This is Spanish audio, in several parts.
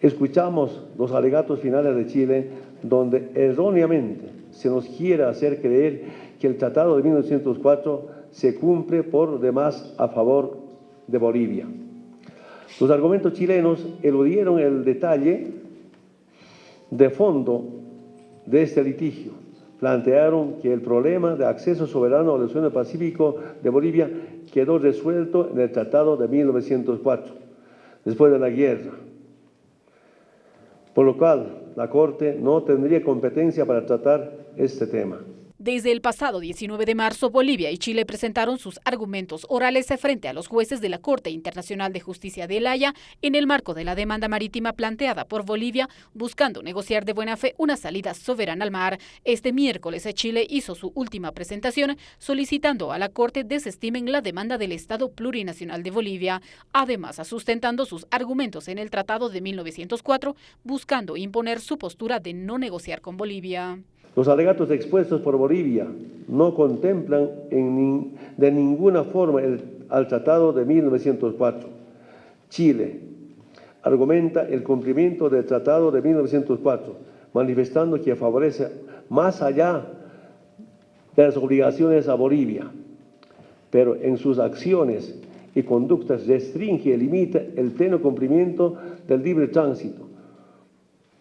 Escuchamos los alegatos finales de Chile donde erróneamente se nos quiere hacer creer que el Tratado de 1904 se cumple por demás a favor de Bolivia. Los argumentos chilenos eludieron el detalle de fondo de este litigio. Plantearon que el problema de acceso soberano al Océano Pacífico de Bolivia quedó resuelto en el Tratado de 1904, después de la guerra, por lo cual la Corte no tendría competencia para tratar este tema. Desde el pasado 19 de marzo, Bolivia y Chile presentaron sus argumentos orales frente a los jueces de la Corte Internacional de Justicia de El Haya en el marco de la demanda marítima planteada por Bolivia, buscando negociar de buena fe una salida soberana al mar. Este miércoles, Chile hizo su última presentación solicitando a la Corte desestimen la demanda del Estado plurinacional de Bolivia, además sustentando sus argumentos en el Tratado de 1904, buscando imponer su postura de no negociar con Bolivia. Los alegatos expuestos por Bolivia no contemplan de ninguna forma el, al Tratado de 1904. Chile argumenta el cumplimiento del Tratado de 1904, manifestando que favorece más allá de las obligaciones a Bolivia, pero en sus acciones y conductas restringe y limita el pleno cumplimiento del libre tránsito,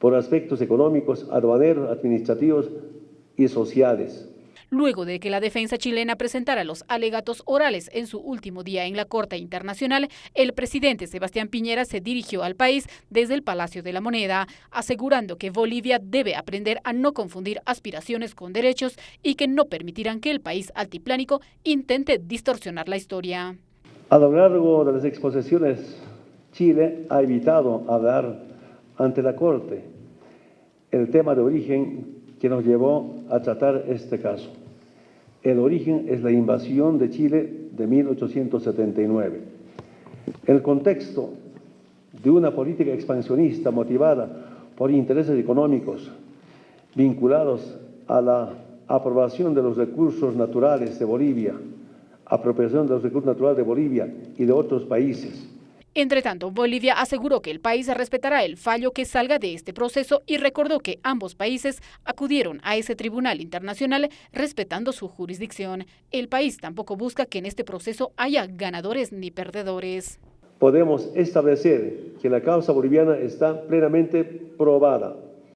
por aspectos económicos, aduaneros, administrativos y sociales. Luego de que la defensa chilena presentara los alegatos orales en su último día en la Corte Internacional, el presidente Sebastián Piñera se dirigió al país desde el Palacio de la Moneda, asegurando que Bolivia debe aprender a no confundir aspiraciones con derechos y que no permitirán que el país altiplánico intente distorsionar la historia. A lo largo de las exposiciones, Chile ha evitado hablar ante la Corte el tema de origen que nos llevó a tratar este caso. El origen es la invasión de Chile de 1879. El contexto de una política expansionista motivada por intereses económicos vinculados a la aprobación de los recursos naturales de Bolivia, apropiación de los recursos naturales de Bolivia y de otros países, entre tanto, Bolivia aseguró que el país respetará el fallo que salga de este proceso y recordó que ambos países acudieron a ese tribunal internacional respetando su jurisdicción. El país tampoco busca que en este proceso haya ganadores ni perdedores. Podemos establecer que la causa boliviana está plenamente probada